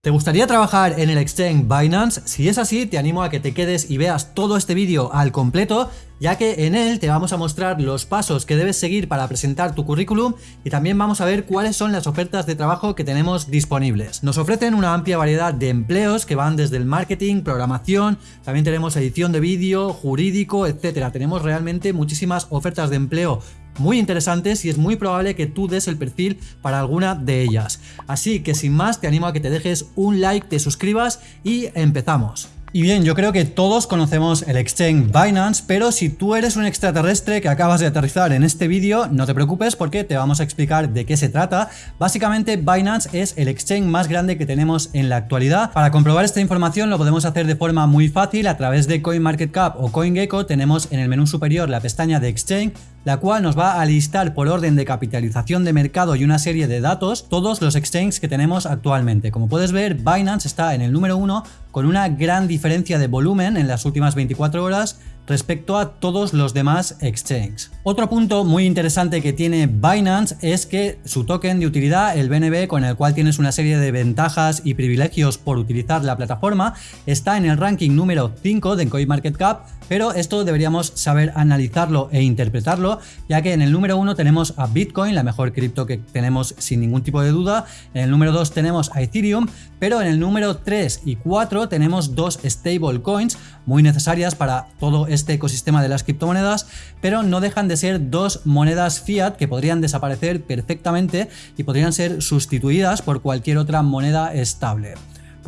¿Te gustaría trabajar en el exchange Binance? Si es así, te animo a que te quedes y veas todo este vídeo al completo, ya que en él te vamos a mostrar los pasos que debes seguir para presentar tu currículum y también vamos a ver cuáles son las ofertas de trabajo que tenemos disponibles. Nos ofrecen una amplia variedad de empleos que van desde el marketing, programación, también tenemos edición de vídeo, jurídico, etcétera. Tenemos realmente muchísimas ofertas de empleo muy interesantes y es muy probable que tú des el perfil para alguna de ellas. Así que sin más te animo a que te dejes un like, te suscribas y empezamos. Y bien, yo creo que todos conocemos el exchange Binance, pero si tú eres un extraterrestre que acabas de aterrizar en este vídeo, no te preocupes porque te vamos a explicar de qué se trata. Básicamente, Binance es el exchange más grande que tenemos en la actualidad. Para comprobar esta información lo podemos hacer de forma muy fácil a través de CoinMarketCap o CoinGecko. Tenemos en el menú superior la pestaña de exchange la cual nos va a listar por orden de capitalización de mercado y una serie de datos todos los exchanges que tenemos actualmente. Como puedes ver, Binance está en el número 1 con una gran diferencia de volumen en las últimas 24 horas respecto a todos los demás exchanges. Otro punto muy interesante que tiene Binance es que su token de utilidad, el BNB, con el cual tienes una serie de ventajas y privilegios por utilizar la plataforma, está en el ranking número 5 de CoinMarketCap, pero esto deberíamos saber analizarlo e interpretarlo, ya que en el número 1 tenemos a Bitcoin, la mejor cripto que tenemos sin ningún tipo de duda, en el número 2 tenemos a Ethereum, pero en el número 3 y 4 tenemos dos stablecoins muy necesarias para todo este ecosistema de las criptomonedas, pero no dejan de ser dos monedas fiat que podrían desaparecer perfectamente y podrían ser sustituidas por cualquier otra moneda estable.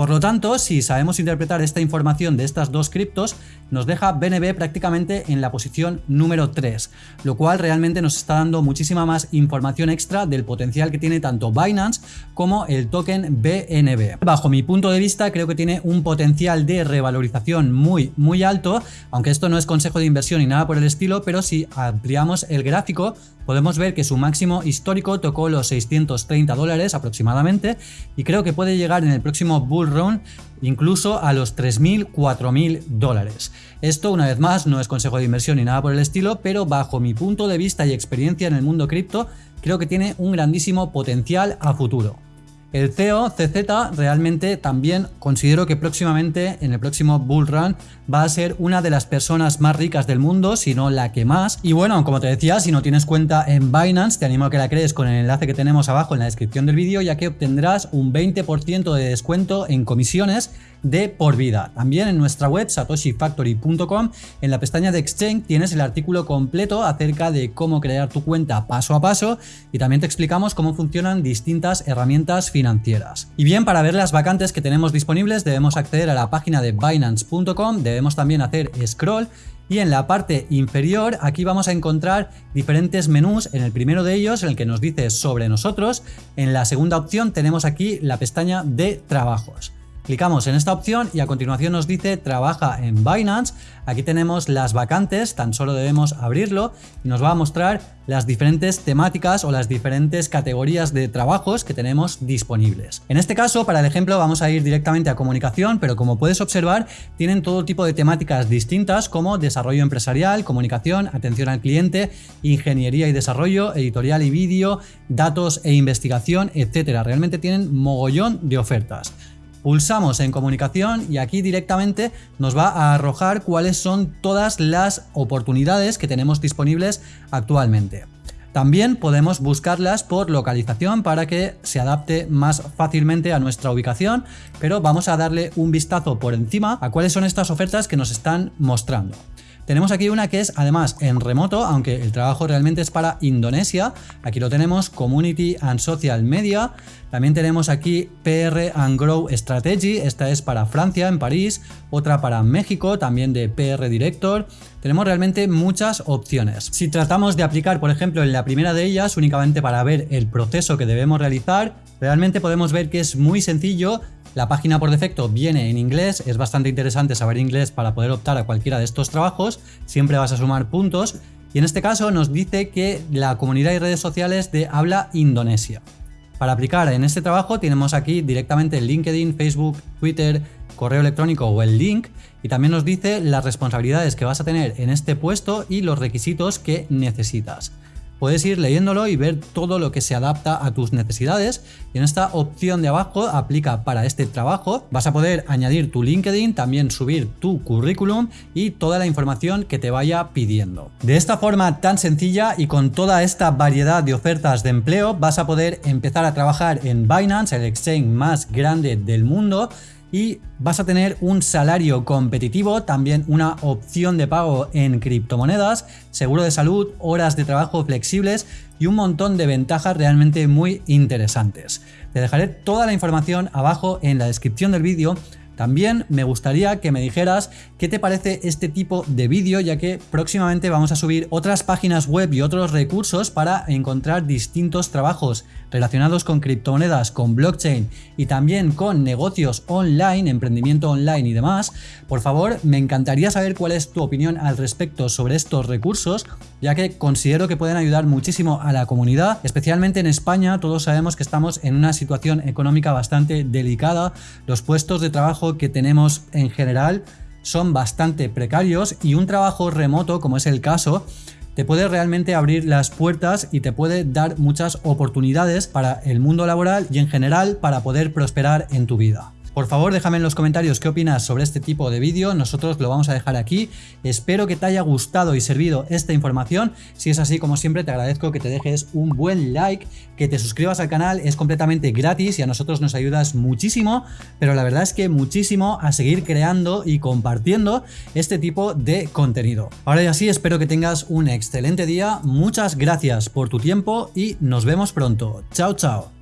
Por lo tanto, si sabemos interpretar esta información de estas dos criptos, nos deja BNB prácticamente en la posición número 3, lo cual realmente nos está dando muchísima más información extra del potencial que tiene tanto Binance como el token BNB. Bajo mi punto de vista creo que tiene un potencial de revalorización muy muy alto, aunque esto no es consejo de inversión ni nada por el estilo, pero si ampliamos el gráfico podemos ver que su máximo histórico tocó los 630 dólares aproximadamente y creo que puede llegar en el próximo bull run incluso a los 3.000, 4.000 dólares. Esto una vez más no es consejo de inversión ni nada por el estilo, pero bajo mi punto de vista y experiencia en el mundo cripto, creo que tiene un grandísimo potencial a futuro. El CEO CZ realmente también considero que próximamente en el próximo bull run va a ser una de las personas más ricas del mundo, si no la que más. Y bueno, como te decía, si no tienes cuenta en Binance, te animo a que la crees con el enlace que tenemos abajo en la descripción del vídeo, ya que obtendrás un 20% de descuento en comisiones de por vida. También en nuestra web satoshifactory.com en la pestaña de Exchange tienes el artículo completo acerca de cómo crear tu cuenta paso a paso y también te explicamos cómo funcionan distintas herramientas financieras. Y bien, para ver las vacantes que tenemos disponibles debemos acceder a la página de binance.com, debemos también hacer scroll y en la parte inferior aquí vamos a encontrar diferentes menús, en el primero de ellos en el que nos dice sobre nosotros, en la segunda opción tenemos aquí la pestaña de trabajos. Clicamos en esta opción y a continuación nos dice trabaja en Binance. Aquí tenemos las vacantes, tan solo debemos abrirlo y nos va a mostrar las diferentes temáticas o las diferentes categorías de trabajos que tenemos disponibles. En este caso, para el ejemplo, vamos a ir directamente a comunicación, pero como puedes observar, tienen todo tipo de temáticas distintas como desarrollo empresarial, comunicación, atención al cliente, ingeniería y desarrollo, editorial y vídeo, datos e investigación, etcétera. Realmente tienen mogollón de ofertas. Pulsamos en comunicación y aquí directamente nos va a arrojar cuáles son todas las oportunidades que tenemos disponibles actualmente. También podemos buscarlas por localización para que se adapte más fácilmente a nuestra ubicación, pero vamos a darle un vistazo por encima a cuáles son estas ofertas que nos están mostrando. Tenemos aquí una que es además en remoto, aunque el trabajo realmente es para Indonesia. Aquí lo tenemos, Community and Social Media. También tenemos aquí PR and Grow Strategy, esta es para Francia, en París. Otra para México, también de PR Director. Tenemos realmente muchas opciones. Si tratamos de aplicar, por ejemplo, en la primera de ellas, únicamente para ver el proceso que debemos realizar, realmente podemos ver que es muy sencillo la página por defecto viene en inglés, es bastante interesante saber inglés para poder optar a cualquiera de estos trabajos, siempre vas a sumar puntos y en este caso nos dice que la comunidad y redes sociales de habla indonesia. Para aplicar en este trabajo tenemos aquí directamente LinkedIn, Facebook, Twitter, correo electrónico o el link y también nos dice las responsabilidades que vas a tener en este puesto y los requisitos que necesitas. Puedes ir leyéndolo y ver todo lo que se adapta a tus necesidades. Y en esta opción de abajo aplica para este trabajo. Vas a poder añadir tu LinkedIn, también subir tu currículum y toda la información que te vaya pidiendo. De esta forma tan sencilla y con toda esta variedad de ofertas de empleo vas a poder empezar a trabajar en Binance, el exchange más grande del mundo y vas a tener un salario competitivo, también una opción de pago en criptomonedas, seguro de salud, horas de trabajo flexibles y un montón de ventajas realmente muy interesantes. Te dejaré toda la información abajo en la descripción del vídeo también me gustaría que me dijeras qué te parece este tipo de vídeo, ya que próximamente vamos a subir otras páginas web y otros recursos para encontrar distintos trabajos relacionados con criptomonedas, con blockchain y también con negocios online, emprendimiento online y demás. Por favor, me encantaría saber cuál es tu opinión al respecto sobre estos recursos, ya que considero que pueden ayudar muchísimo a la comunidad, especialmente en España. Todos sabemos que estamos en una situación económica bastante delicada. Los puestos de que tenemos en general son bastante precarios y un trabajo remoto, como es el caso, te puede realmente abrir las puertas y te puede dar muchas oportunidades para el mundo laboral y en general para poder prosperar en tu vida. Por favor déjame en los comentarios qué opinas sobre este tipo de vídeo, nosotros lo vamos a dejar aquí. Espero que te haya gustado y servido esta información. Si es así, como siempre, te agradezco que te dejes un buen like, que te suscribas al canal, es completamente gratis y a nosotros nos ayudas muchísimo, pero la verdad es que muchísimo a seguir creando y compartiendo este tipo de contenido. Ahora ya sí, espero que tengas un excelente día, muchas gracias por tu tiempo y nos vemos pronto. Chao, chao.